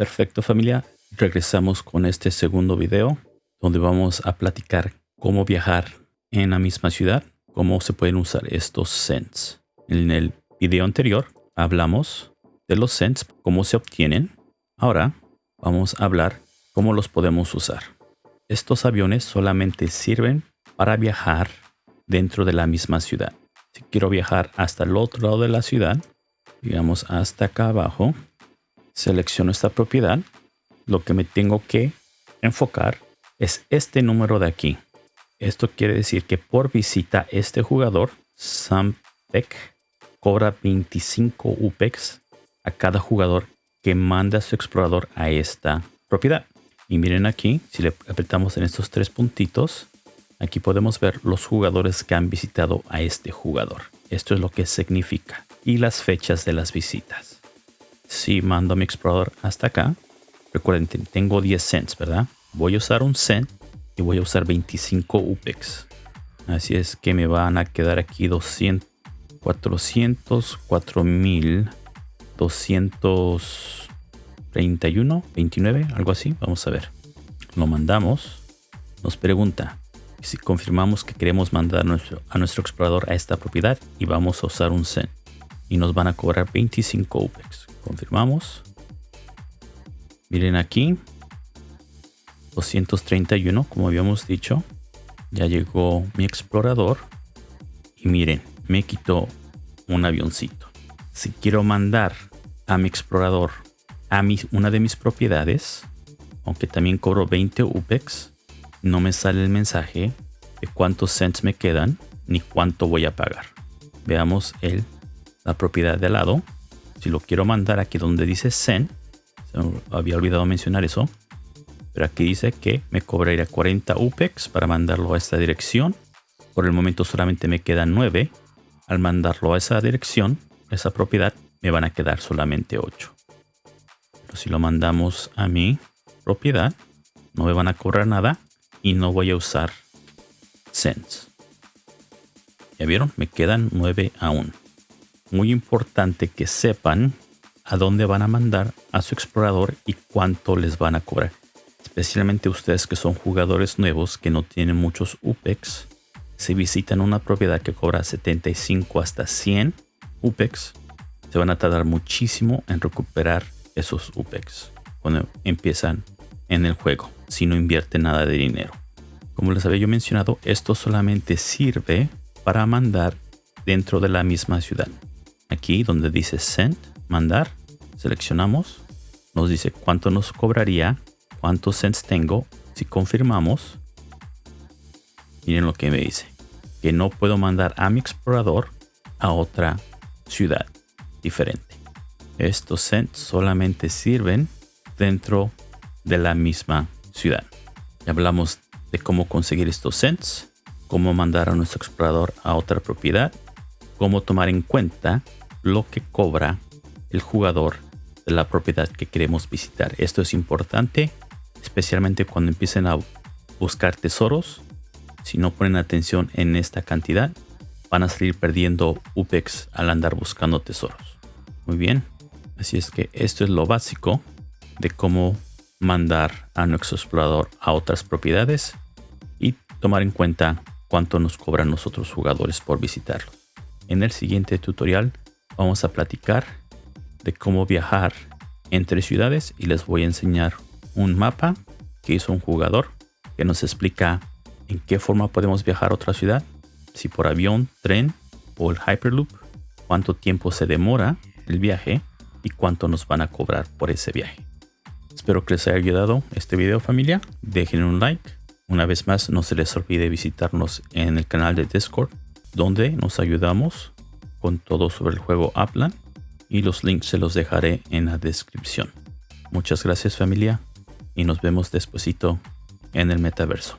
Perfecto familia, regresamos con este segundo video donde vamos a platicar cómo viajar en la misma ciudad, cómo se pueden usar estos cents. En el video anterior hablamos de los cents, cómo se obtienen. Ahora vamos a hablar cómo los podemos usar. Estos aviones solamente sirven para viajar dentro de la misma ciudad. Si quiero viajar hasta el otro lado de la ciudad, digamos hasta acá abajo, selecciono esta propiedad. Lo que me tengo que enfocar es este número de aquí. Esto quiere decir que por visita este jugador, Sampec cobra 25 UPEX a cada jugador que manda a su explorador a esta propiedad. Y miren aquí, si le apretamos en estos tres puntitos, aquí podemos ver los jugadores que han visitado a este jugador. Esto es lo que significa. Y las fechas de las visitas. Si mando a mi explorador hasta acá, recuerden, tengo 10 cents, ¿verdad? Voy a usar un cent y voy a usar 25 UPEX. Así es que me van a quedar aquí 200, 400, 4000, 231, 29, algo así. Vamos a ver. Lo mandamos. Nos pregunta si confirmamos que queremos mandar nuestro, a nuestro explorador a esta propiedad y vamos a usar un cent. Y nos van a cobrar 25 UPEX. Confirmamos. Miren aquí. 231, como habíamos dicho. Ya llegó mi explorador. Y miren, me quitó un avioncito. Si quiero mandar a mi explorador a mi, una de mis propiedades, aunque también cobro 20 UPEX, no me sale el mensaje de cuántos cents me quedan ni cuánto voy a pagar. Veamos el, la propiedad de lado. Si lo quiero mandar aquí donde dice send, había olvidado mencionar eso, pero aquí dice que me cobraría 40 UPEX para mandarlo a esta dirección. Por el momento solamente me quedan 9. Al mandarlo a esa dirección, esa propiedad, me van a quedar solamente 8. Pero si lo mandamos a mi propiedad, no me van a cobrar nada y no voy a usar cents. ¿Ya vieron? Me quedan 9 aún muy importante que sepan a dónde van a mandar a su explorador y cuánto les van a cobrar. Especialmente ustedes que son jugadores nuevos que no tienen muchos UPEX. Si visitan una propiedad que cobra 75 hasta 100 UPEX, se van a tardar muchísimo en recuperar esos UPEX cuando empiezan en el juego, si no invierten nada de dinero. Como les había yo mencionado, esto solamente sirve para mandar dentro de la misma ciudad. Aquí donde dice send, mandar, seleccionamos. Nos dice cuánto nos cobraría, cuántos cents tengo. Si confirmamos, miren lo que me dice. Que no puedo mandar a mi explorador a otra ciudad diferente. Estos cents solamente sirven dentro de la misma ciudad. Ya hablamos de cómo conseguir estos cents, cómo mandar a nuestro explorador a otra propiedad, cómo tomar en cuenta lo que cobra el jugador de la propiedad que queremos visitar. Esto es importante, especialmente cuando empiecen a buscar tesoros. Si no ponen atención en esta cantidad, van a salir perdiendo UPEX al andar buscando tesoros. Muy bien, así es que esto es lo básico de cómo mandar a nuestro explorador a otras propiedades y tomar en cuenta cuánto nos cobran nosotros jugadores por visitarlo. En el siguiente tutorial vamos a platicar de cómo viajar entre ciudades y les voy a enseñar un mapa que hizo un jugador que nos explica en qué forma podemos viajar a otra ciudad, si por avión, tren o el Hyperloop, cuánto tiempo se demora el viaje y cuánto nos van a cobrar por ese viaje. Espero que les haya ayudado este video familia. Dejen un like. Una vez más, no se les olvide visitarnos en el canal de Discord, donde nos ayudamos con todo sobre el juego Aplan y los links se los dejaré en la descripción. Muchas gracias familia y nos vemos despuesito en el metaverso.